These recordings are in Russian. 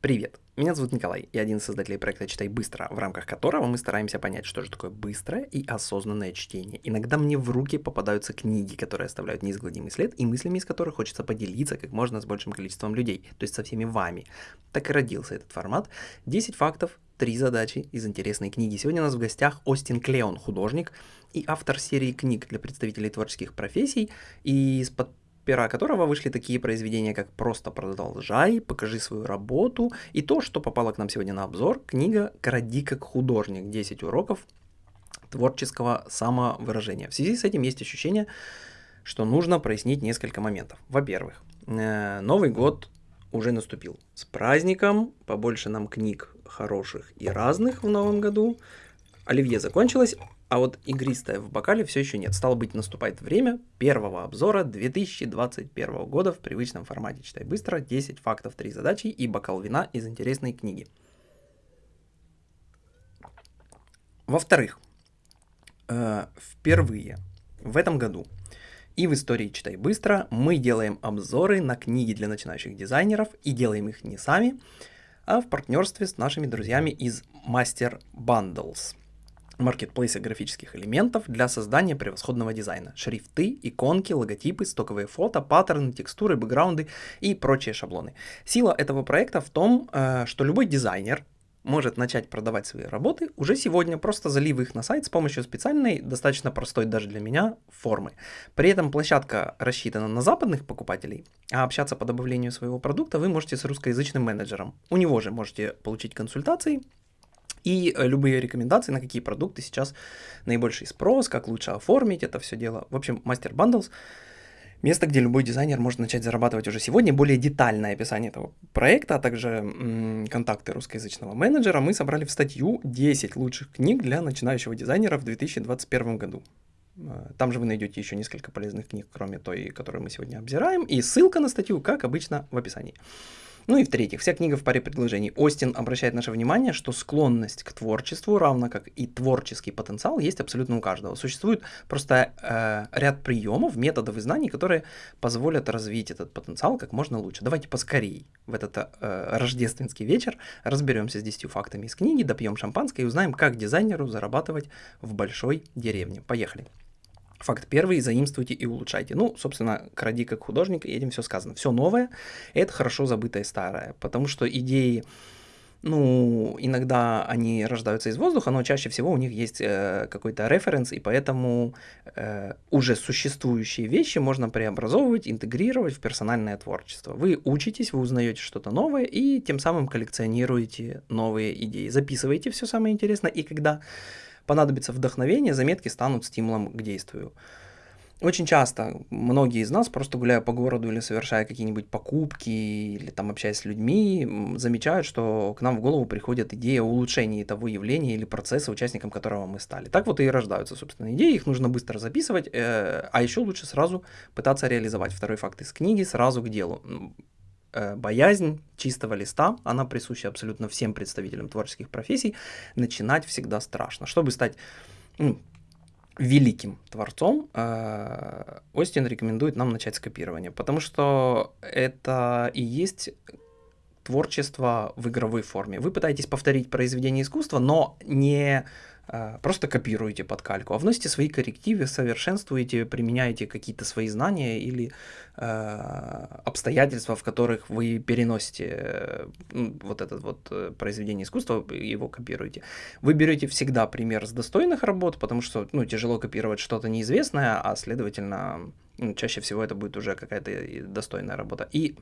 Привет! Меня зовут Николай, я один из создателей проекта «Читай быстро», в рамках которого мы стараемся понять, что же такое быстрое и осознанное чтение. Иногда мне в руки попадаются книги, которые оставляют неизгладимый след, и мыслями из которых хочется поделиться как можно с большим количеством людей, то есть со всеми вами. Так и родился этот формат. 10 фактов, 3 задачи из интересной книги. Сегодня у нас в гостях Остин Клеон, художник и автор серии книг для представителей творческих профессий, и с под пера которого вышли такие произведения, как «Просто продолжай», «Покажи свою работу» и то, что попало к нам сегодня на обзор, книга «Кради как художник. 10 уроков творческого самовыражения». В связи с этим есть ощущение, что нужно прояснить несколько моментов. Во-первых, э, Новый год уже наступил. С праздником, побольше нам книг хороших и разных в новом году. Оливье закончилось, а вот игристое в бокале все еще нет. Стало быть, наступает время первого обзора 2021 года в привычном формате «Читай быстро», 10 фактов, 3 задачи и бокал вина из интересной книги. Во-вторых, э, впервые в этом году и в истории «Читай быстро» мы делаем обзоры на книги для начинающих дизайнеров и делаем их не сами, а в партнерстве с нашими друзьями из Master Bundles – маркетплейса графических элементов для создания превосходного дизайна. Шрифты, иконки, логотипы, стоковые фото, паттерны, текстуры, бэкграунды и прочие шаблоны. Сила этого проекта в том, э, что любой дизайнер может начать продавать свои работы уже сегодня, просто залив их на сайт с помощью специальной, достаточно простой даже для меня, формы. При этом площадка рассчитана на западных покупателей, а общаться по добавлению своего продукта вы можете с русскоязычным менеджером. У него же можете получить консультации и э, любые рекомендации, на какие продукты сейчас наибольший спрос, как лучше оформить это все дело. В общем, Master Bundles – место, где любой дизайнер может начать зарабатывать уже сегодня. Более детальное описание этого проекта, а также м- контакты русскоязычного менеджера мы собрали в статью «10 лучших книг для начинающего дизайнера в 2021 году». Э, там же вы найдете еще несколько полезных книг, кроме той, которую мы сегодня обзираем, и ссылка на статью, как обычно, в описании. Ну и в-третьих, вся книга в паре предложений. Остин обращает наше внимание, что склонность к творчеству, равно как и творческий потенциал, есть абсолютно у каждого. Существует просто э, ряд приемов, методов и знаний, которые позволят развить этот потенциал как можно лучше. Давайте поскорей в этот э, рождественский вечер разберемся с 10 фактами из книги, допьем шампанское и узнаем, как дизайнеру зарабатывать в большой деревне. Поехали. Факт первый, заимствуйте и улучшайте. Ну, собственно, кради как художник, и этим все сказано. Все новое — это хорошо забытое старое, потому что идеи, ну, иногда они рождаются из воздуха, но чаще всего у них есть э, какой-то референс, и поэтому э, уже существующие вещи можно преобразовывать, интегрировать в персональное творчество. Вы учитесь, вы узнаете что-то новое, и тем самым коллекционируете новые идеи. Записываете все самое интересное, и когда понадобится вдохновение, заметки станут стимулом к действию. Очень часто многие из нас, просто гуляя по городу или совершая какие-нибудь покупки, или там общаясь с людьми, замечают, что к нам в голову приходит идея улучшения того явления или процесса, участником которого мы стали. Так вот и рождаются, собственно, идеи, их нужно быстро записывать, э, а еще лучше сразу пытаться реализовать. Второй факт из книги, сразу к делу. Э, боязнь чистого листа, она присуща абсолютно всем представителям творческих профессий, начинать всегда страшно. Чтобы стать ну, великим творцом, э, Остин рекомендует нам начать с копирования, потому что это и есть творчество в игровой форме. Вы пытаетесь повторить произведение искусства, но не Э, просто копируете под кальку, а вносите свои коррективы, совершенствуете, применяете какие-то свои знания или э, обстоятельства, в которых вы переносите э, вот это вот э, произведение искусства, его копируете. Вы берете всегда пример с достойных работ, потому что ну, тяжело копировать что-то неизвестное, а следовательно, чаще всего это будет уже какая-то достойная работа. И,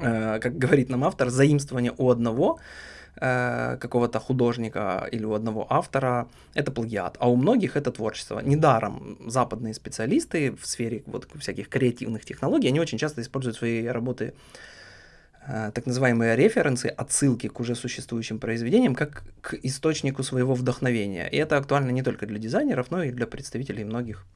как говорит нам автор, заимствование у одного – э, какого-то художника или у одного автора, это плагиат, а у многих это творчество. Недаром западные специалисты в сфере вот всяких креативных технологий, они очень часто используют свои работы э, так называемые референсы, отсылки к уже существующим произведениям, как к источнику своего вдохновения. И это актуально не только для дизайнеров, но и для представителей многих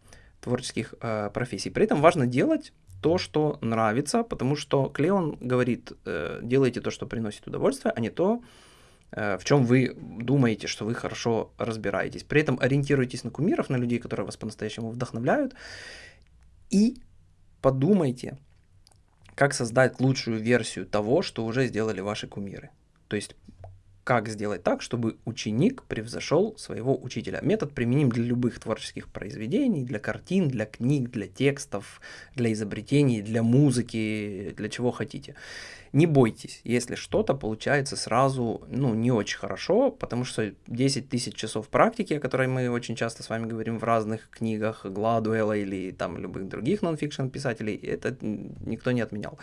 творческих э, профессий. При этом важно делать то, что нравится, потому что Клеон говорит, э, делайте то, что приносит удовольствие, а не то, э, в чем вы думаете, что вы хорошо разбираетесь. При этом ориентируйтесь на кумиров, на людей, которые вас по-настоящему вдохновляют, и подумайте, как создать лучшую версию того, что уже сделали ваши кумиры. То есть как сделать так, чтобы ученик превзошел своего учителя. Метод применим для любых творческих произведений, для картин, для книг, для текстов, для изобретений, для музыки, для чего хотите. Не бойтесь, если что-то получается сразу, ну, не очень хорошо, потому что 10 тысяч часов практики, о которой мы очень часто с вами говорим в разных книгах Гладуэлла или там любых других нонфикшн писателей, это никто не отменял.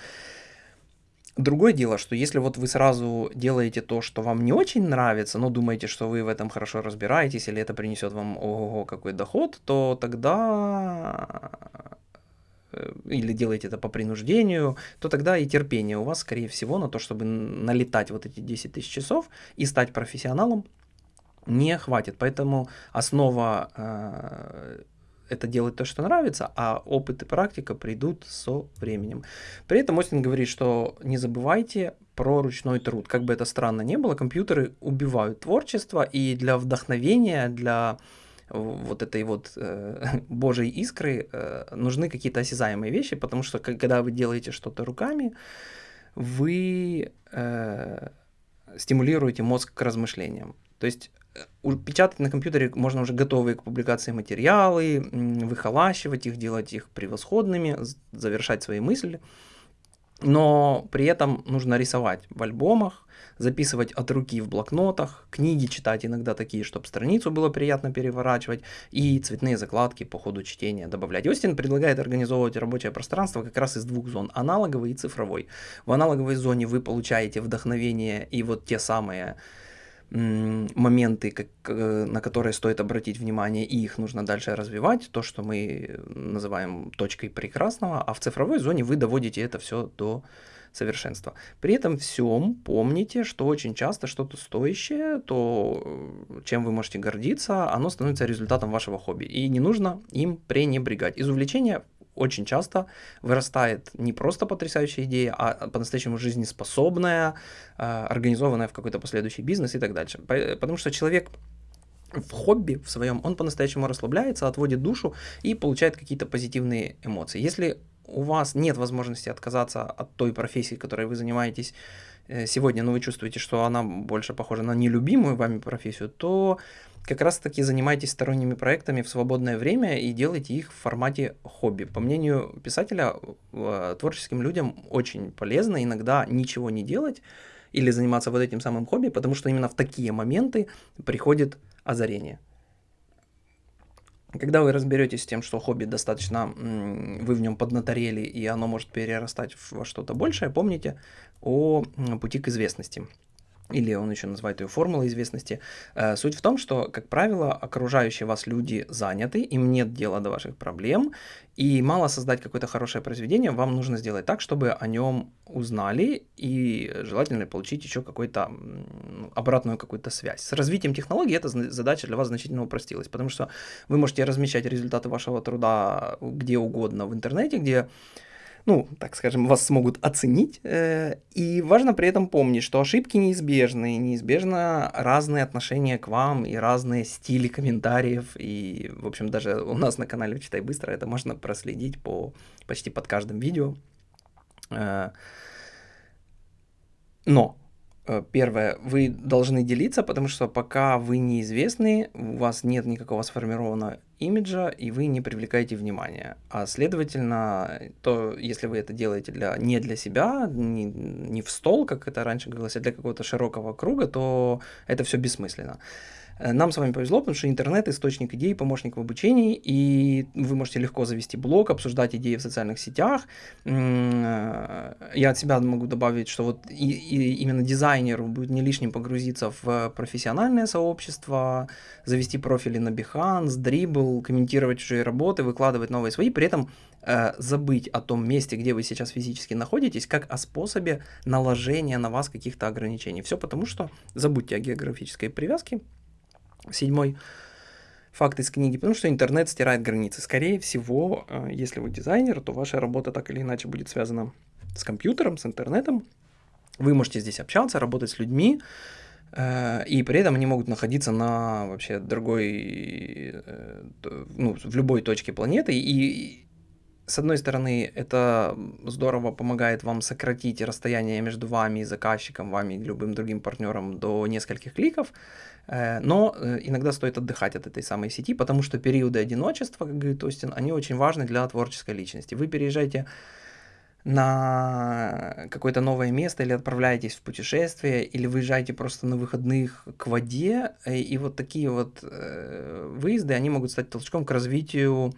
Другое дело, что если вот вы сразу делаете то, что вам не очень нравится, но думаете, что вы в этом хорошо разбираетесь, или это принесет вам ого какой доход, то тогда э, или делаете это по принуждению, то тогда и терпение у вас, скорее всего, на то, чтобы налетать вот эти 10 тысяч часов и стать профессионалом, не хватит. Поэтому основа э, это делать то, что нравится, а опыт и практика придут со временем. При этом Остин говорит, что не забывайте про ручной труд. Как бы это странно не было, компьютеры убивают творчество, и для вдохновения, для вот этой вот э, божьей искры э, нужны какие-то осязаемые вещи, потому что когда вы делаете что-то руками, вы э, стимулируете мозг к размышлениям. То есть печатать на компьютере можно уже готовые к публикации материалы, выхолащивать их, делать их превосходными, завершать свои мысли. Но при этом нужно рисовать в альбомах, записывать от руки в блокнотах, книги читать иногда такие, чтобы страницу было приятно переворачивать, и цветные закладки по ходу чтения добавлять. Остин предлагает организовывать рабочее пространство как раз из двух зон, аналоговой и цифровой. В аналоговой зоне вы получаете вдохновение и вот те самые моменты, как, э, на которые стоит обратить внимание, и их нужно дальше развивать, то, что мы называем точкой прекрасного, а в цифровой зоне вы доводите это все до совершенства. При этом всем помните, что очень часто что-то стоящее, то, э, чем вы можете гордиться, оно становится результатом вашего хобби, и не нужно им пренебрегать. Из увлечения очень часто вырастает не просто потрясающая идея, а по-настоящему жизнеспособная, а, организованная в какой-то последующий бизнес и так дальше. Потому что человек в хобби в своем, он по-настоящему расслабляется, отводит душу и получает какие-то позитивные эмоции. Если у вас нет возможности отказаться от той профессии, которой вы занимаетесь сегодня, но вы чувствуете, что она больше похожа на нелюбимую вами профессию, то как раз таки занимайтесь сторонними проектами в свободное время и делайте их в формате хобби. По мнению писателя, э, творческим людям очень полезно иногда ничего не делать или заниматься вот этим самым хобби, потому что именно в такие моменты приходит озарение. Когда вы разберетесь с тем, что хобби достаточно, вы в нем поднаторели, и оно может перерастать во что-то большее, помните о пути к известности или он еще называет ее формулой известности. Э, суть в том, что, как правило, окружающие вас люди заняты, им нет дела до ваших проблем, и мало создать какое-то хорошее произведение, вам нужно сделать так, чтобы о нем узнали, и желательно получить еще какую-то обратную какую-то связь. С развитием технологий эта задача для вас значительно упростилась, потому что вы можете размещать результаты вашего труда где угодно в интернете, где ну, так скажем, вас смогут оценить. Э, и важно при этом помнить, что ошибки неизбежны, неизбежно разные отношения к вам и разные стили комментариев. И, в общем, даже у нас на канале «Читай быстро» это можно проследить по почти под каждым видео. Э, но первое, вы должны делиться, потому что пока вы неизвестны, у вас нет никакого сформированного имиджа, и вы не привлекаете внимания. А следовательно, то если вы это делаете для, не для себя, не, не в стол, как это раньше говорилось, а для какого-то широкого круга, то это все бессмысленно. Э, нам с вами повезло, потому что интернет – источник идей, помощник в обучении, и вы можете легко завести блог, обсуждать идеи в социальных сетях. Э, я от себя могу добавить, что вот и, и именно дизайнеру будет не лишним погрузиться в профессиональное сообщество, завести профили на Behance, Dribble, комментировать чужие работы, выкладывать новые свои, при этом э, забыть о том месте, где вы сейчас физически находитесь, как о способе наложения на вас каких-то ограничений. Все потому, что забудьте о географической привязке, Седьмой факт из книги, потому что интернет стирает границы. Скорее всего, э, если вы дизайнер, то ваша работа так или иначе будет связана с компьютером, с интернетом. Вы можете здесь общаться, работать с людьми, э, и при этом они могут находиться на вообще другой, э, ну, в любой точке планеты, и с одной стороны, это здорово помогает вам сократить расстояние между вами и заказчиком, вами и любым другим партнером до нескольких кликов, э, но э, иногда стоит отдыхать от этой самой сети, потому что периоды одиночества, как говорит Остин, они очень важны для творческой личности. Вы переезжаете на какое-то новое место или отправляетесь в путешествие, или выезжаете просто на выходных к воде, э, и вот такие вот выезды, они могут стать толчком к развитию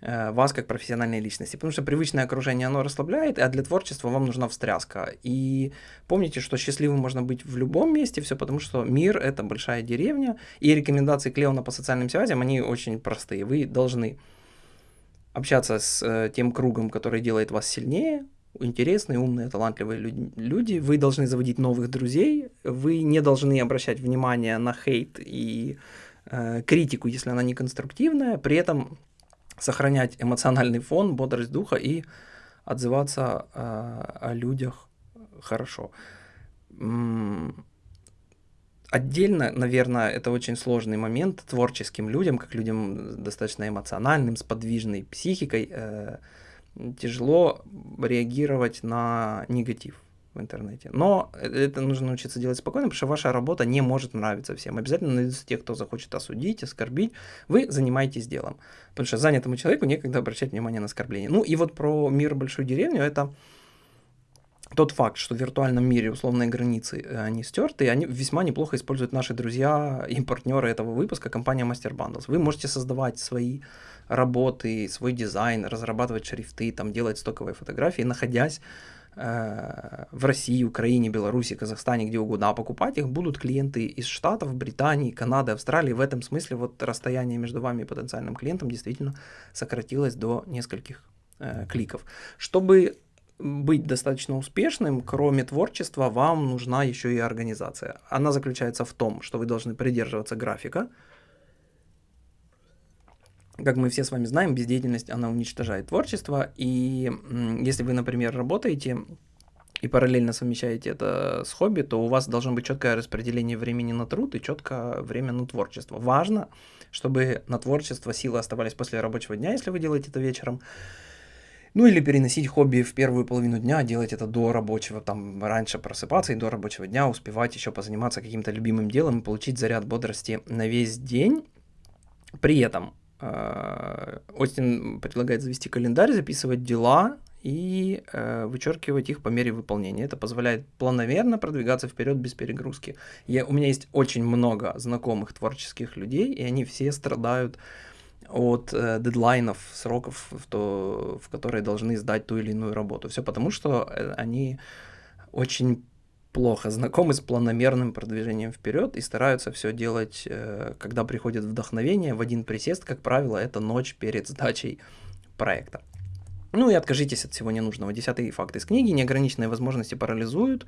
вас как профессиональной личности, потому что привычное окружение, оно расслабляет, а для творчества вам нужна встряска. И помните, что счастливым можно быть в любом месте, все потому что мир — это большая деревня, и рекомендации Клеона по социальным связям, они очень простые. Вы должны общаться с э, тем кругом, который делает вас сильнее, интересные, умные, талантливые люди. Вы должны заводить новых друзей, вы не должны обращать внимание на хейт и э, критику, если она не конструктивная, при этом сохранять эмоциональный фон, бодрость духа и отзываться э, о людях хорошо. Отдельно, наверное, это очень сложный момент творческим людям, как людям достаточно эмоциональным, с подвижной психикой, э, тяжело реагировать на негатив интернете. Но это нужно научиться делать спокойно, потому что ваша работа не может нравиться всем. Обязательно найдутся те, кто захочет осудить, оскорбить. Вы занимаетесь делом. Потому что занятому человеку некогда обращать внимание на оскорбление. Ну и вот про мир большую деревню это тот факт, что в виртуальном мире условные границы, э, они стерты, и они весьма неплохо используют наши друзья и партнеры этого выпуска, компания Master Bundles. Вы можете создавать свои работы, свой дизайн, разрабатывать шрифты, там, делать стоковые фотографии, находясь Э, в России, Украине, Беларуси, Казахстане, где угодно, а покупать их будут клиенты из Штатов, Британии, Канады, Австралии. В этом смысле вот расстояние между вами и потенциальным клиентом действительно сократилось до нескольких э, кликов. Чтобы быть достаточно успешным, кроме творчества, вам нужна еще и организация. Она заключается в том, что вы должны придерживаться графика, как мы все с вами знаем, бездеятельность, она уничтожает творчество, и если вы, например, работаете и параллельно совмещаете это с хобби, то у вас должно быть четкое распределение времени на труд и четкое время на творчество. Важно, чтобы на творчество силы оставались после рабочего дня, если вы делаете это вечером, ну или переносить хобби в первую половину дня, делать это до рабочего, там раньше просыпаться и до рабочего дня успевать еще позаниматься каким-то любимым делом и получить заряд бодрости на весь день. При этом Остин предлагает завести календарь, записывать дела и э, вычеркивать их по мере выполнения. Это позволяет планомерно продвигаться вперед без перегрузки. Я, у меня есть очень много знакомых творческих людей, и они все страдают от э, дедлайнов, сроков, в, то, в которые должны сдать ту или иную работу. Все потому, что э, они очень плохо знакомы с планомерным продвижением вперед и стараются все делать, э, когда приходит вдохновение, в один присест, как правило, это ночь перед сдачей проекта. Ну и откажитесь от всего ненужного. Десятый факт из книги. Неограниченные возможности парализуют,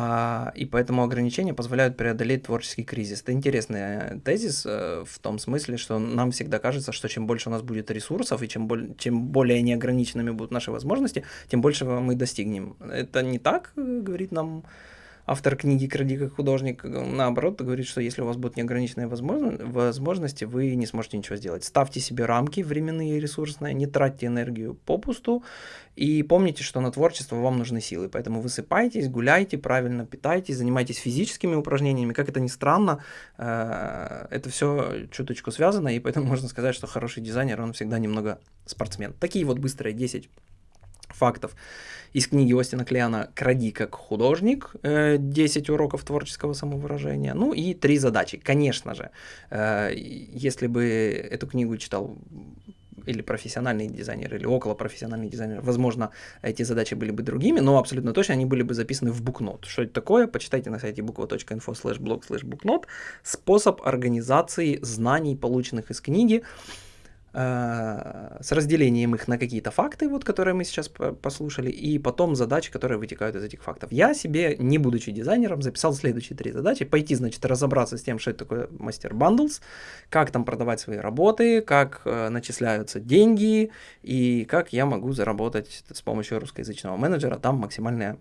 а, и поэтому ограничения позволяют преодолеть творческий кризис. Это интересный э, тезис э, в том смысле, что нам всегда кажется, что чем больше у нас будет ресурсов и чем, боль, чем более неограниченными будут наши возможности, тем больше мы достигнем. Это не так, э, говорит нам автор книги «Кради как художник», наоборот, говорит, что если у вас будут неограниченные возможности, вы не сможете ничего сделать. Ставьте себе рамки временные и ресурсные, не тратьте энергию попусту, и помните, что на творчество вам нужны силы, поэтому высыпайтесь, гуляйте, правильно питайтесь, занимайтесь физическими упражнениями. Как это ни странно, э, это все чуточку связано, и поэтому можно сказать, что хороший дизайнер, он всегда немного спортсмен. Такие вот быстрые 10 фактов из книги Остина Клеана «Кради как художник», 10 э, уроков творческого самовыражения, ну и три задачи. Конечно же, э, если бы эту книгу читал или профессиональный дизайнер, или около профессиональный дизайнер, возможно, эти задачи были бы другими, но абсолютно точно они были бы записаны в букнот. Что это такое? Почитайте на сайте буква.info slash blog slash booknot. Способ организации знаний, полученных из книги, с разделением их на какие-то факты, вот, которые мы сейчас послушали, и потом задачи, которые вытекают из этих фактов. Я себе, не будучи дизайнером, записал следующие три задачи. Пойти, значит, разобраться с тем, что это такое мастер bundles, как там продавать свои работы, как э, начисляются деньги, и как я могу заработать с помощью русскоязычного менеджера там максимальное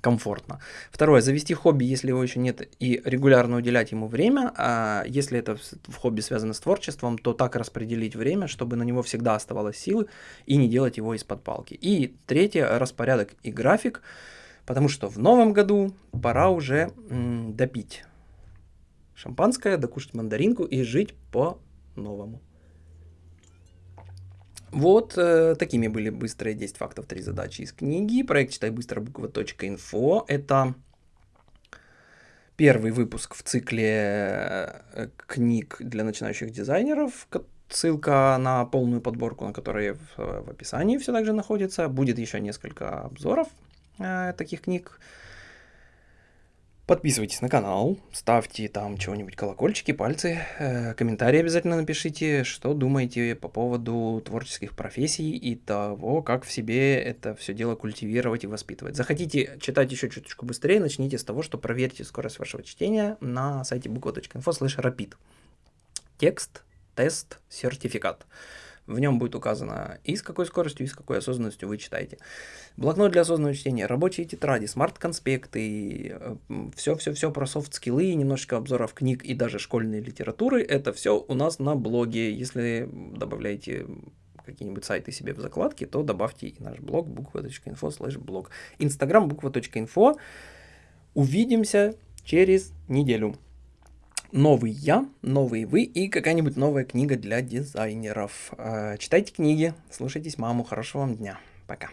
комфортно. Второе, завести хобби, если его еще нет, и регулярно уделять ему время. А если это в хобби связано с творчеством, то так распределить время, чтобы на него всегда оставалось силы и не делать его из-под палки. И третье, распорядок и график, потому что в новом году пора уже допить шампанское, докушать мандаринку и жить по-новому. Вот э, такими были быстрые 10 фактов, 3 задачи из книги. Проект «Читай быстро» буква.инфо. Это первый выпуск в цикле э, книг для начинающих дизайнеров. Ссылка на полную подборку, на которой в, в описании все также находится. Будет еще несколько обзоров э, таких книг. Подписывайтесь на канал, ставьте там чего-нибудь, колокольчики, пальцы, э, комментарии обязательно напишите, что думаете по поводу творческих профессий и того, как в себе это все дело культивировать и воспитывать. Захотите читать еще чуточку быстрее, начните с того, что проверьте скорость вашего чтения на сайте буква.info slash rapid. Текст, тест, сертификат. В нем будет указано и с какой скоростью, и с какой осознанностью вы читаете. Блокнот для осознанного чтения, рабочие тетради, smart-конспекты, все-все-все про soft skill ы, немножечко обзоров книг и даже школьной литературы. Это все у нас на блоге. Если добавляете какие-нибудь сайты себе в закладки, то добавьте и наш блог буква.инфо слэш блог. Инстаграм буква.инфо. Увидимся через неделю новый я, новый вы и какая-нибудь новая книга для дизайнеров. Э, читайте книги, слушайтесь маму, хорошего вам дня. Пока.